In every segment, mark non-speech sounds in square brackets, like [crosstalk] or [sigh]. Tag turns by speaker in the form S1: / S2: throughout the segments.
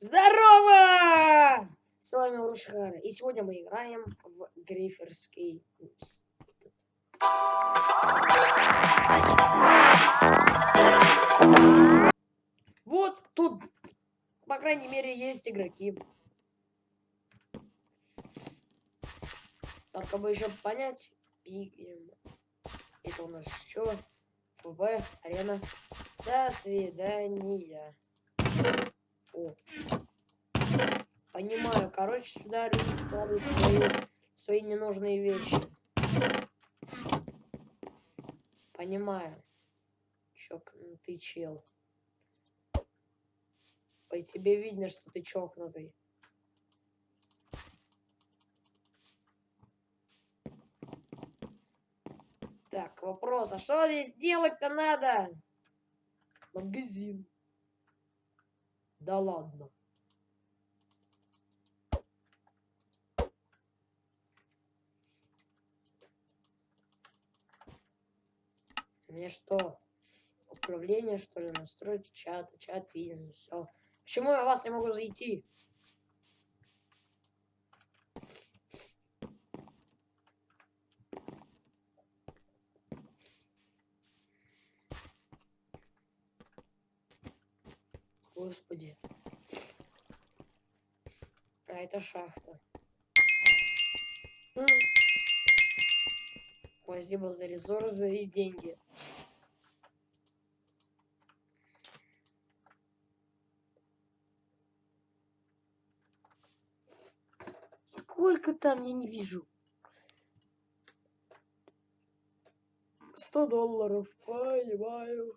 S1: Здорово! С вами Урушхара. И сегодня мы играем в Гриферский... Вот тут, по крайней мере, есть игроки. Только бы еще понять. Это у нас что? ФБ, арена. До свидания. Понимаю. Короче, сюда люди складывают свои, свои ненужные вещи. Понимаю. Чокнутый чел. По тебе видно, что ты чокнутый. Так, вопрос. А что здесь делать-то надо? Магазин. Да ладно. Мне что? Управление, что ли, настроить чат, чат виден, все. Почему я вас не могу зайти? Господи. А это шахта. Спасибо за ресурсы и деньги. Сколько там, я не вижу. Сто долларов, понимаю.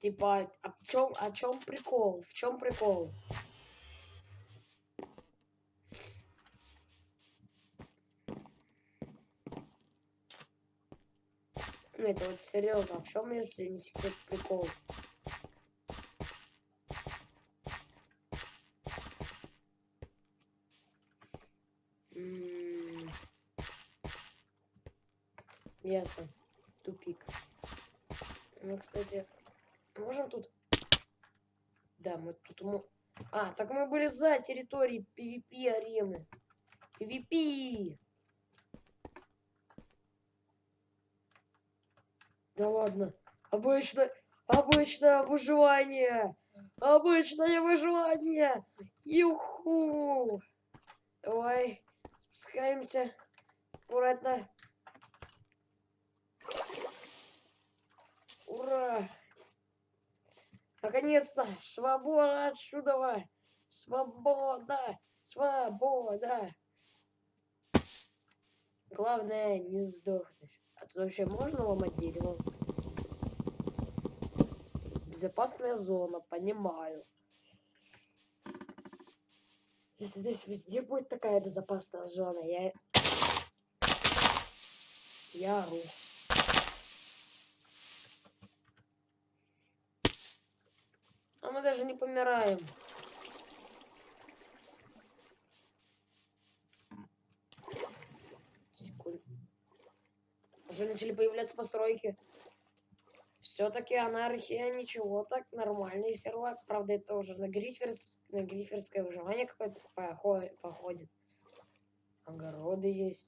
S1: Типа, а в чем, о чем прикол? В чем прикол? Это вот серьезно, а в чем, если не секрет, прикол? Ясно. Тупик. Ну, кстати, Можем тут... Да, мы тут... А, так мы были за территорией PvP арены. PvP! Да ладно. Обычно... Обычное выживание! Обычное выживание! Юху! Давай, спускаемся. Аккуратно. Ура! Наконец-то! Свобода отсюда! Свобода! Свобода! Главное не сдохнуть. А тут вообще можно ломать дерево? Безопасная зона, понимаю. Если здесь везде будет такая безопасная зона, я... Я ору. мы даже не помираем. Секунду. Уже начали появляться постройки. Все-таки анархия, ничего, так нормальный сервак. Правда, это уже на, гриферс, на гриферское выживание какое-то походит. Огороды есть.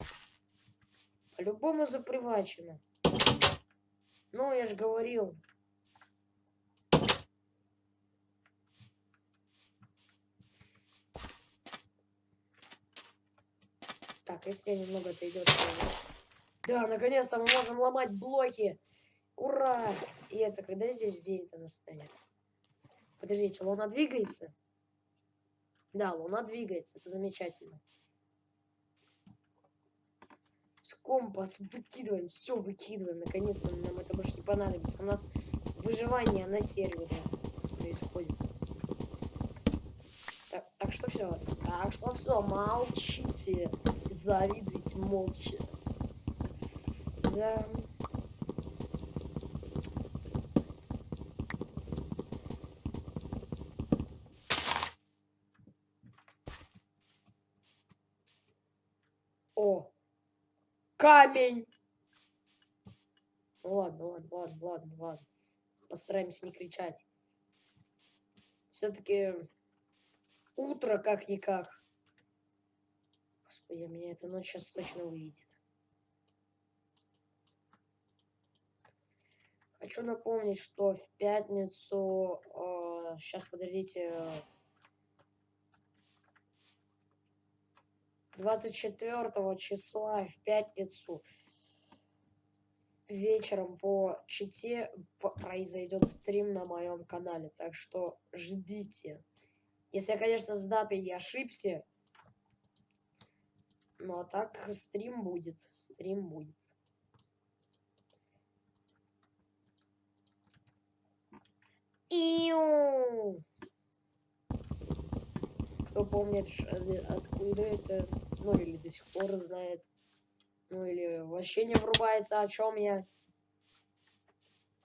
S1: По-любому запривачено. Ну, я же говорил, Так, если немного отойдет. Да, наконец-то мы можем ломать блоки. Ура! И это когда здесь день-то настанет? Подождите, луна двигается? Да, луна двигается, это замечательно. С компас выкидываем, все выкидываем. Наконец-то нам это больше не понадобится. У нас выживание на сервере происходит. Так, так что все. Так что все, молчите завидуете молча. Да. О! Камень! Ладно, ладно, ладно, ладно, ладно. Постараемся не кричать. Все-таки утро как-никак. Господи, меня эта ночь сейчас точно увидит. Хочу напомнить, что в пятницу... Э, сейчас, подождите. 24 числа в пятницу вечером по чите произойдет стрим на моем канале. Так что ждите. Если я, конечно, с датой не ошибся. Ну а так стрим будет. Стрим будет. Иу! Кто помнит, э, откуда это, ну или до сих пор знает, ну или вообще не врубается, о чем я.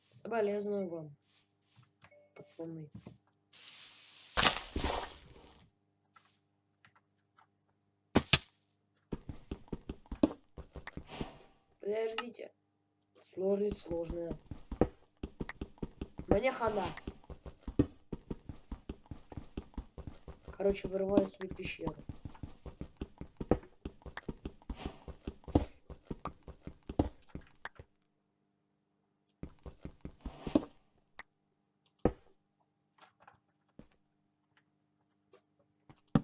S1: Соболезную вам, пацаны. Подождите. Сложность сложная. Мне хана. Короче, вырываю себе пещеру.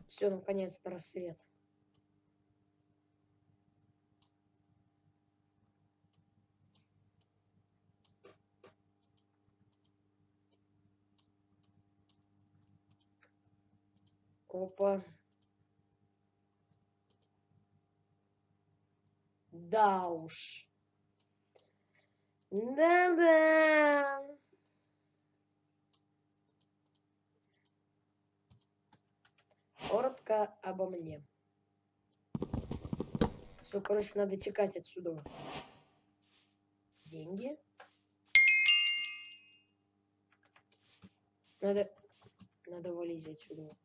S1: Все, наконец-то рассвет. Опа. Да уж. Да-да. Коротко обо мне. Все, короче, надо текать отсюда. Деньги. Надо, надо валить отсюда.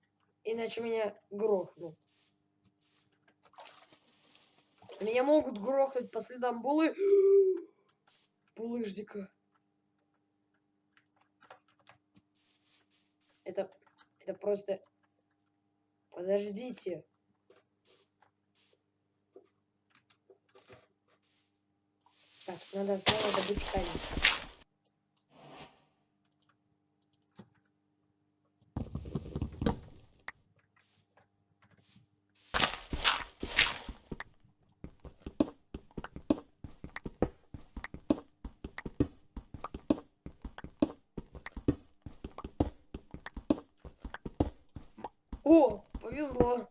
S1: Иначе меня грохнут. Меня могут грохнуть по следам булы. [gasps] Булыжника. Это, это просто... Подождите. Так, надо снова добыть камень. О, повезло.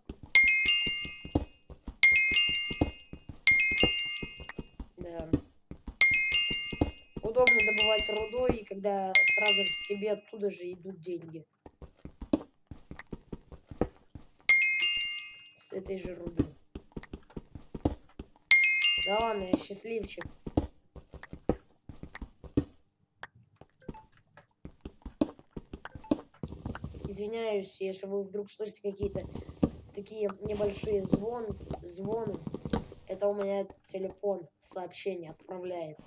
S1: Да. Удобно добывать когда сразу же тебе оттуда же идут деньги. С этой же руды. Да ладно, я счастливчик. извиняюсь, если вы вдруг слышите какие-то такие небольшие звон, звоны. Это у меня телефон сообщение отправляет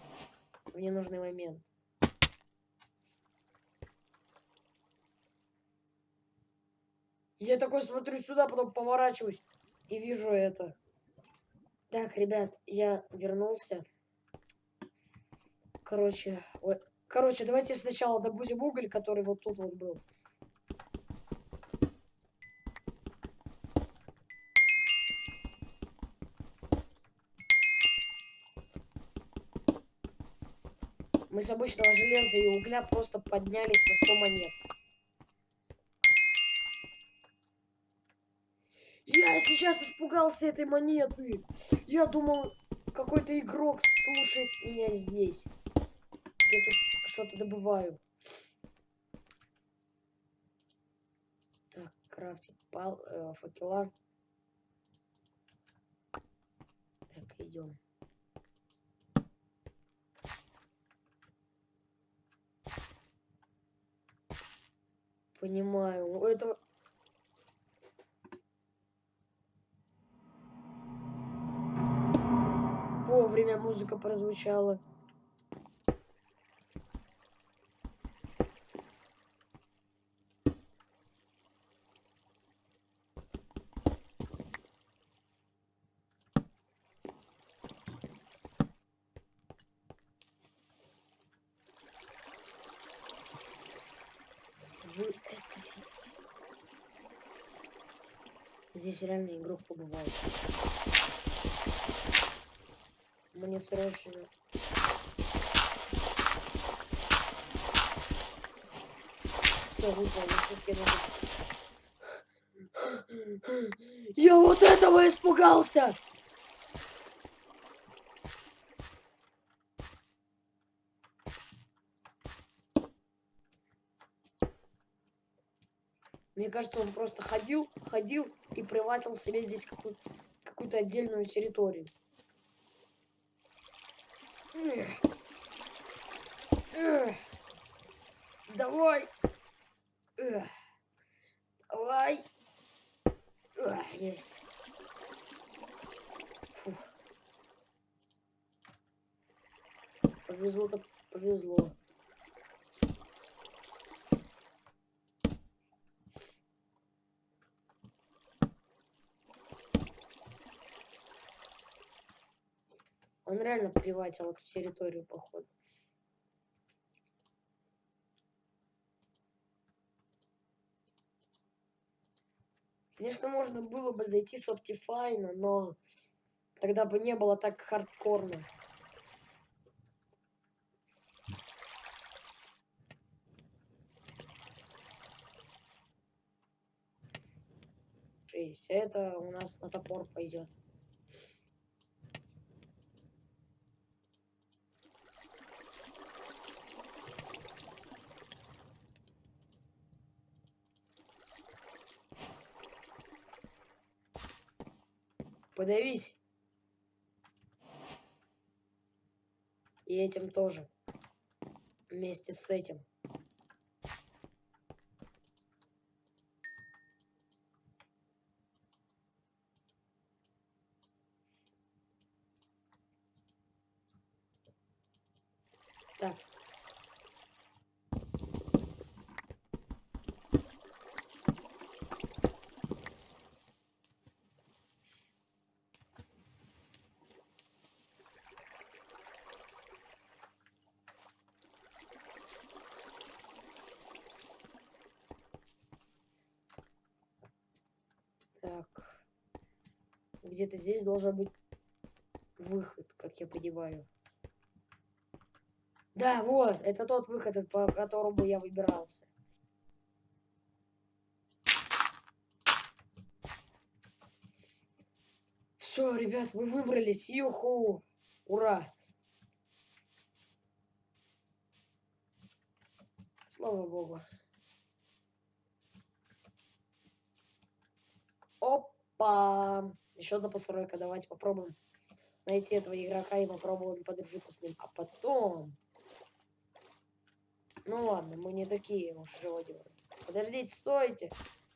S1: в ненужный момент. Я такой смотрю сюда, потом поворачиваюсь и вижу это. Так, ребят, я вернулся. Короче, ой, короче, давайте сначала добудем уголь, который вот тут вот был. Мы с обычного железа и угля просто поднялись на 100 монет. Испугался этой монеты. Я думал, какой-то игрок слушает меня здесь. Я тут что-то добываю. Так, крафтить пал, э, факела. Так, идем. понимаю. У этого... вовремя музыка прозвучала. Здесь реально игрок побывал. Мне срочно. Все, выполнил, все-таки надо... Я вот этого испугался! Мне кажется, он просто ходил, ходил и приватил себе здесь какую-то какую отдельную территорию. Давай. Давай. Есть. Фух. Повезло-то повезло. Реально приватил эту территорию, походу. Конечно, можно было бы зайти с Optifine, но тогда бы не было так хардкорно. Это у нас на топор пойдет. Подавись. И этим тоже. Вместе с этим. Так. Так. Где-то здесь должен быть выход, как я понимаю. Да, вот, это тот выход, по которому я выбирался. Все, ребят, мы выбрались. Юху! Ура! Слава богу. Опа! Еще одна постройка. Давайте попробуем найти этого игрока и попробуем подружиться с ним. А потом... Ну ладно, мы не такие уж живодеры. Подождите, стойте.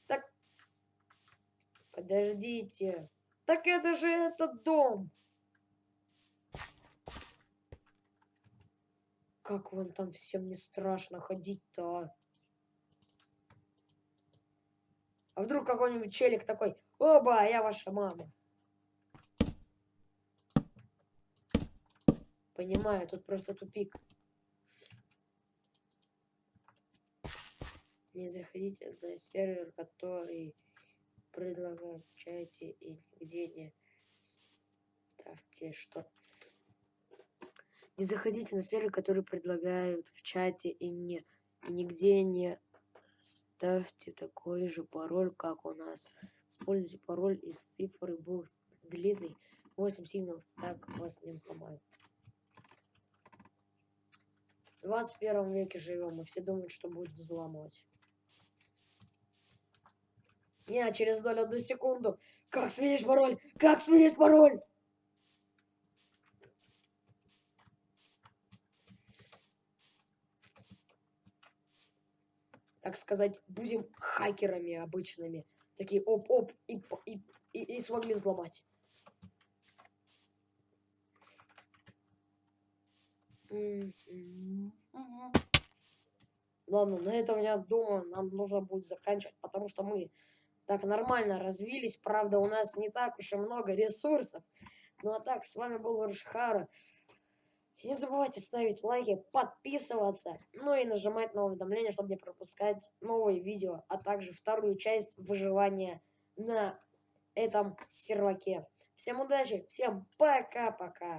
S1: Так... Подождите. Так это же этот дом. Как вам там всем не страшно ходить-то, а? А вдруг какой-нибудь челик такой, оба, я ваша мама. Понимаю, тут просто тупик. Не заходите на сервер, который предлагает в чате и нигде не ставьте что. Не заходите на сервер, который предлагают в чате и не и нигде не Ставьте такой же пароль, как у нас. Используйте пароль из цифры был длинный 8 символов, так вас не взломают. В 21 веке живем, и все думают, что будет взламывать. Не, через долю одну секунду. Как сменить пароль? Как сменить пароль? так сказать, будем хакерами обычными. Такие оп-оп и, и, и, и смогли взломать. Ладно, на этом, я думаю, нам нужно будет заканчивать, потому что мы так нормально развились. Правда, у нас не так уж и много ресурсов. Ну а так, с вами был Варшхара. Не забывайте ставить лайки, подписываться, ну и нажимать на уведомления, чтобы не пропускать новые видео, а также вторую часть выживания на этом серваке. Всем удачи, всем пока-пока.